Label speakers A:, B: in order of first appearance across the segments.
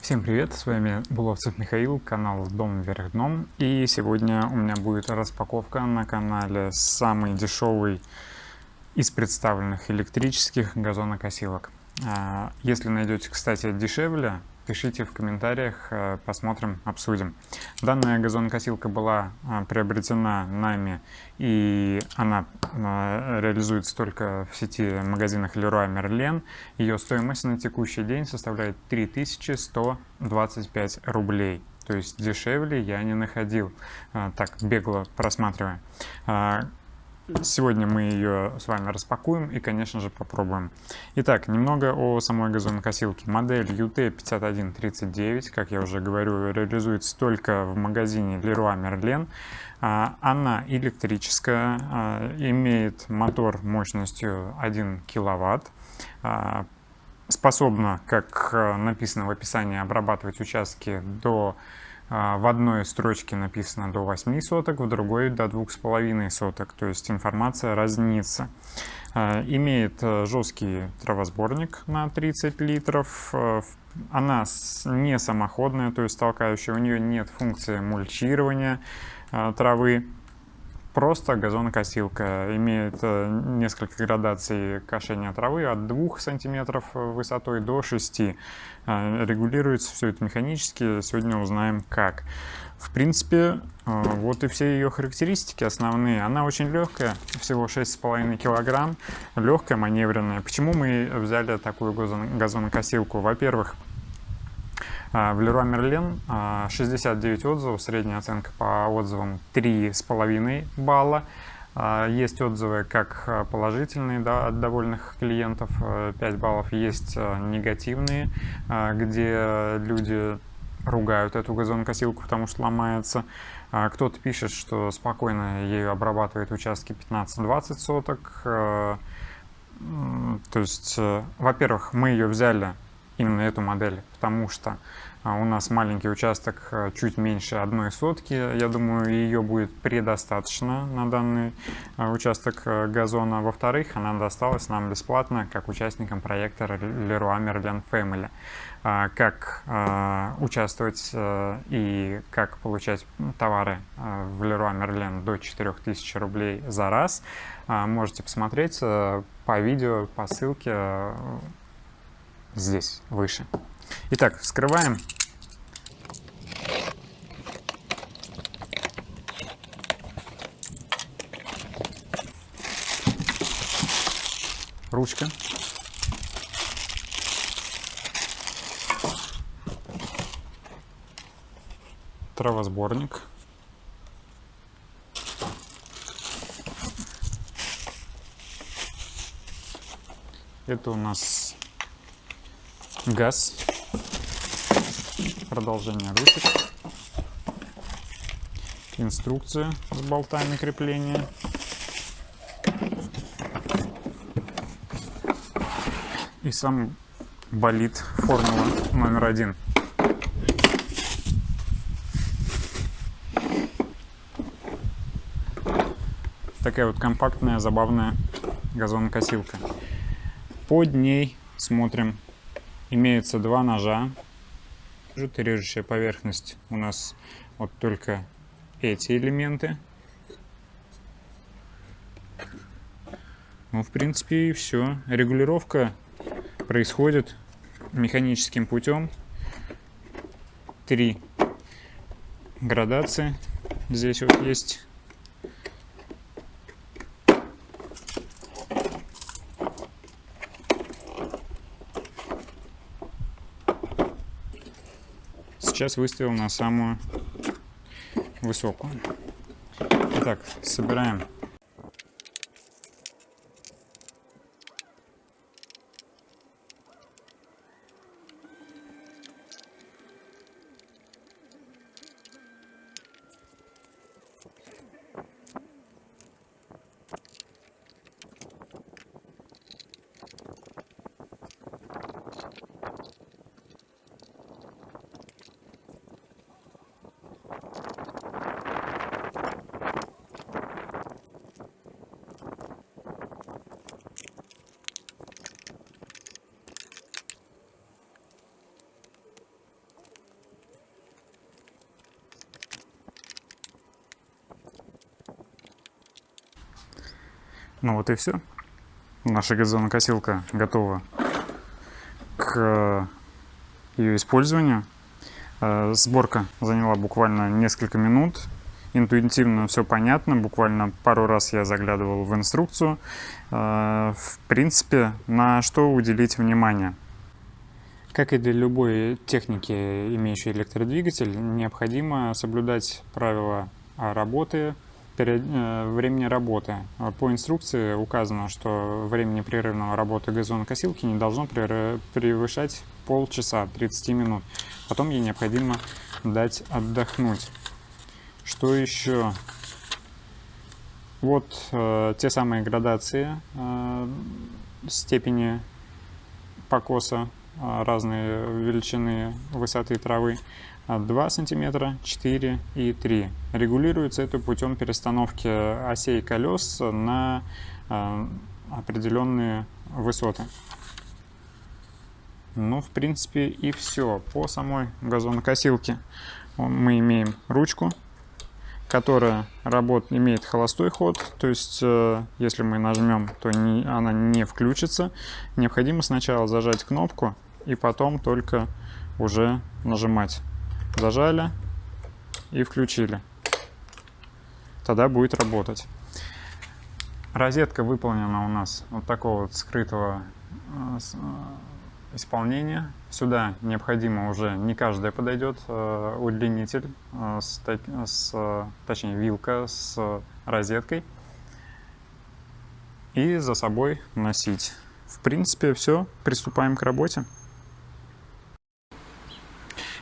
A: Всем привет, с вами Буловцев Михаил, канал Дом вверх дном. И сегодня у меня будет распаковка на канале самый дешевый из представленных электрических газонокосилок. А, если найдете, кстати, дешевле, пишите в комментариях, э, посмотрим, обсудим. Данная газонокосилка была э, приобретена нами, и она э, реализуется только в сети магазинах Leroy Merlin. Ее стоимость на текущий день составляет 3125 рублей. То есть дешевле я не находил, так бегло просматривая. Сегодня мы ее с вами распакуем и, конечно же, попробуем. Итак, немного о самой газонокосилке. Модель UT5139, как я уже говорю, реализуется только в магазине Leroy Merlin. А, она электрическая, а, имеет мотор мощностью 1 киловатт, а, способна, как написано в описании, обрабатывать участки до в одной строчке написано до 8 соток, в другой до 2,5 соток, то есть информация разнится. А, имеет э, жесткий травосборник на 30 литров. Э, она не самоходная, то есть толкающая. У нее нет функции мульчирования э, травы. Просто газонокосилка. Имеет несколько градаций кошения травы от 2 см высотой до 6 а, Регулируется все это механически. Сегодня узнаем как. В принципе, а, вот и все ее характеристики основные. Она очень легкая, всего 6,5 килограмм. Легкая, маневренная. Почему мы взяли такую газонокосилку? Во-первых, в Leroy Merlin 69 отзывов, средняя оценка по отзывам 3,5 балла. А, есть отзывы как положительные да, от довольных клиентов, 5 баллов, есть негативные, где люди ругают эту газонокосилку, потому что ломается. Кто-то пишет, что спокойно ею обрабатывает участки 15-20 соток. То есть, э, во-первых, мы ее взяли именно эту модель, потому что а, у нас маленький участок э, чуть меньше одной сотки. Я думаю, ее будет предостаточно на данный э, участок газона. Во-вторых, она досталась нам бесплатно, как участникам проекта Leroy Merlin Family. А, как участвовать и как получать товары в Leroy Merlin до 4000 рублей за раз, можете посмотреть по видео, по ссылке здесь, выше. Итак, вскрываем. Ручка. Травосборник. Это у нас газ, продолжение ручек, инструкция с болтами крепления, и сам болит формула номер один. Такая вот компактная, забавная газонокосилка. Под ней смотрим имеется два ножа. Режущая поверхность у нас вот только эти элементы. Ну, в принципе, и все. Регулировка происходит механическим путем. Три градации здесь вот есть. Сейчас выставил на самую высокую. Итак, собираем Ну вот и все. Наша газонокосилка готова к ее использованию. Э, сборка заняла буквально несколько минут. Интуитивно все понятно. Буквально пару раз я заглядывал в инструкцию. Э, в принципе, на что уделить внимание. Как и для любой техники, имеющей электродвигатель, необходимо соблюдать правила работы, э, времени работы. По инструкции указано, что время непрерывного работы газонокосилки не должно превышать полчаса, 30 минут. Потом ей необходимо дать отдохнуть. Что еще? Вот э, те самые градации э, степени покоса а, разные величины высоты травы 2 сантиметра 4 и 3 регулируется это путем перестановки осей колес на а, определенные высоты ну в принципе и все по самой газонокосилке мы имеем ручку которая работ, имеет холостой ход, то есть э, если мы нажмем, то не, она не включится. Необходимо сначала зажать кнопку и потом только уже нажимать. Зажали и включили. Тогда будет работать. Розетка выполнена у нас вот такого вот скрытого э, э, исполнения. Сюда необходимо уже не каждая подойдет э, удлинитель, с, с, точнее вилка с розеткой. И за собой носить. В принципе, все. Приступаем к работе.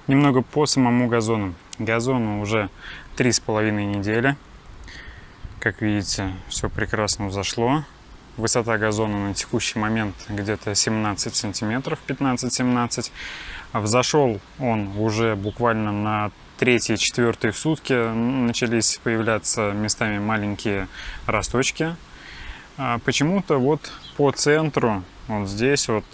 A: Немного по самому газону. Газону уже три с половиной недели. Как видите, все прекрасно взошло. Высота газона на текущий момент где-то 17 сантиметров, 15-17. Взошел он уже буквально на третьи, четвертые сутки. Начались появляться местами маленькие росточки. А почему-то вот по центру, вот здесь вот,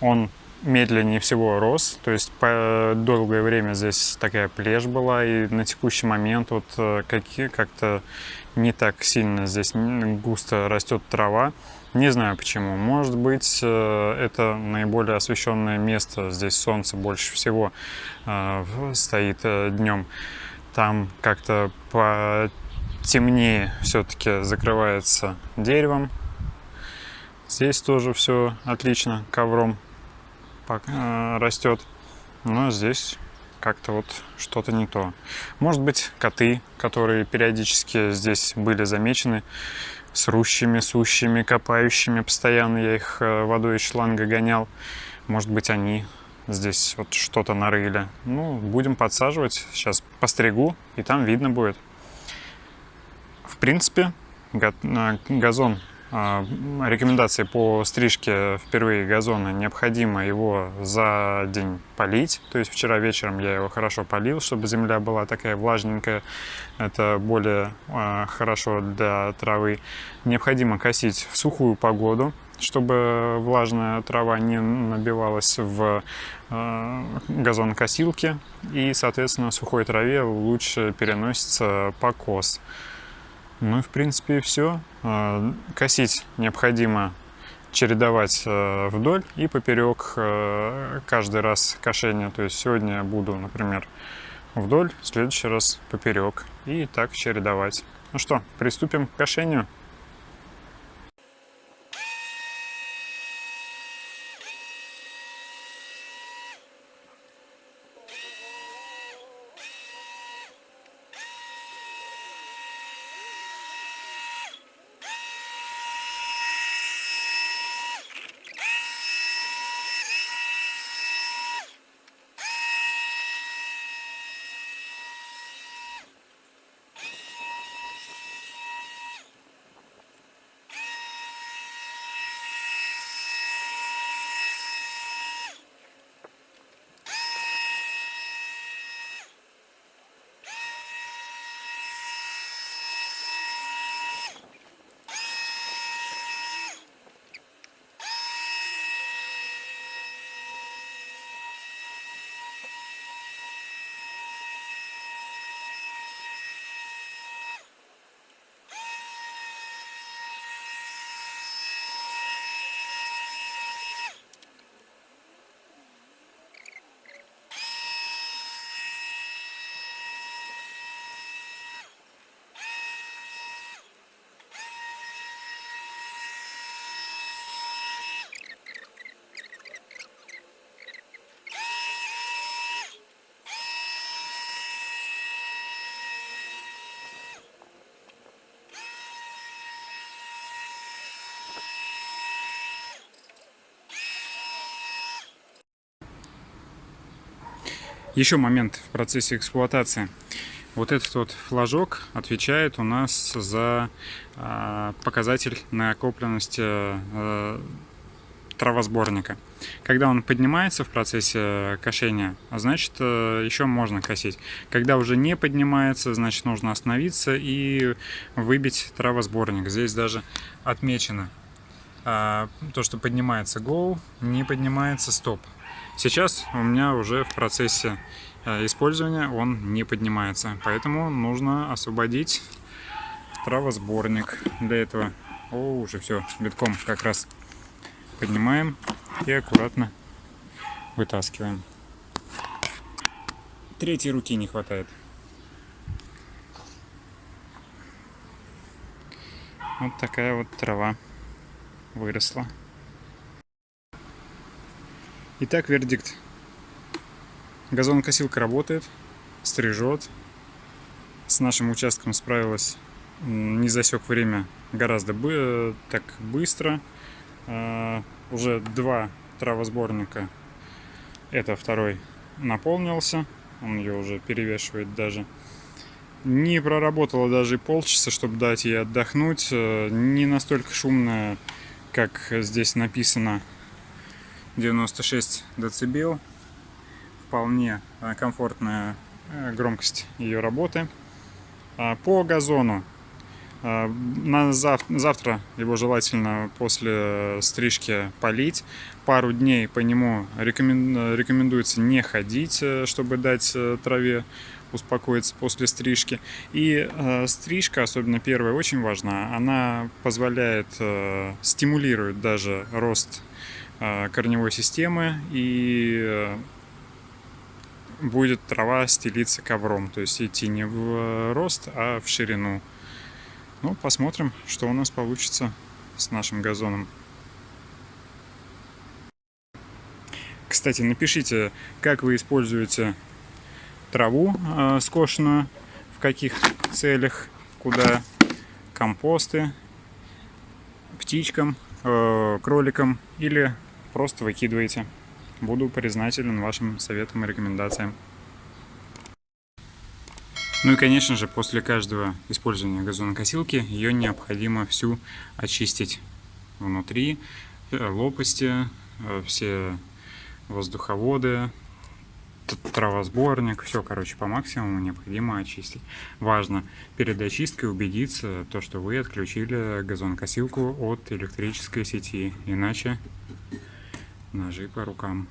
A: он медленнее всего рос, то есть по долгое время здесь такая плешь была, и на текущий момент вот э, как-то не так сильно здесь густо растет трава. Не знаю почему. Может быть, э, это наиболее освещенное место. Здесь солнце больше всего э, стоит днем. Там как-то потемнее все-таки закрывается деревом. Здесь тоже все отлично ковром растет. Но здесь как-то вот что-то не то. Может быть, коты, которые периодически здесь были замечены, с рущими, сущими, копающими постоянно. Я их э, водой из шланга гонял. Может быть, они здесь вот что-то нарыли. Ну, будем подсаживать. Сейчас постригу, и там видно будет. В принципе, э, газон рекомендации по стрижке впервые газона необходимо его за день полить. То есть вчера вечером я его хорошо полил чтобы земля была такая влажненькая. Это более а, хорошо для травы. Необходимо косить в сухую погоду чтобы влажная трава не набивалась в э, газонокосилке и соответственно в сухой траве лучше переносится покос ну и в принципе все. А, косить необходимо чередовать э, вдоль и поперек э, каждый раз кошения. То есть сегодня я буду, например, вдоль, в следующий раз поперек. И так чередовать. Ну что, приступим к кошению. Еще момент в процессе эксплуатации. Вот этот вот флажок отвечает у нас за э, показатель накопленности э, травосборника. Когда он поднимается в процессе кошения, значит, э, еще можно косить. Когда уже не поднимается, значит, нужно остановиться и выбить травосборник. Здесь даже отмечено а, то, что поднимается go, не поднимается стоп. Сейчас у меня уже в процессе э, использования он не поднимается, поэтому нужно освободить травосборник. Для этого, о, уже все, битком как раз поднимаем и аккуратно вытаскиваем. Третьей руки не хватает. Вот такая вот трава выросла. Итак, вердикт. Газонокосилка работает, стрижет. С нашим участком справилась, не засек время гораздо бы так быстро. А, уже два травосборника. Это второй наполнился. Он ее уже перевешивает даже. Не проработала даже полчаса, чтобы дать ей отдохнуть. Э, не настолько шумная, как здесь написано 96 дБ. Вполне э, комфортная э, громкость ее работы. А по газону. Э, на завтра его желательно после стрижки полить. Пару дней по нему рекомендуется не ходить, чтобы дать траве успокоиться после стрижки. И э, стрижка, особенно первая, очень важна. Она позволяет, э, стимулирует даже рост корневой системы и э, будет трава стелиться ковром, то есть идти не в рост, а в ширину. Ну, посмотрим, что у нас получится с нашим газоном. Кстати, напишите, как вы используете траву э, скошенную, в каких целях, куда компосты, птичкам, э, кроликам или просто выкидываете. Буду признателен вашим советам и рекомендациям. Ну и, конечно же, после каждого использования газонокосилки ее необходимо всю очистить внутри, э, лопасти, э, все воздуховоды, травосборник, все, короче, по максимуму необходимо очистить. Важно перед очисткой убедиться, то, что вы отключили газонокосилку от электрической сети, иначе ножи по рукам.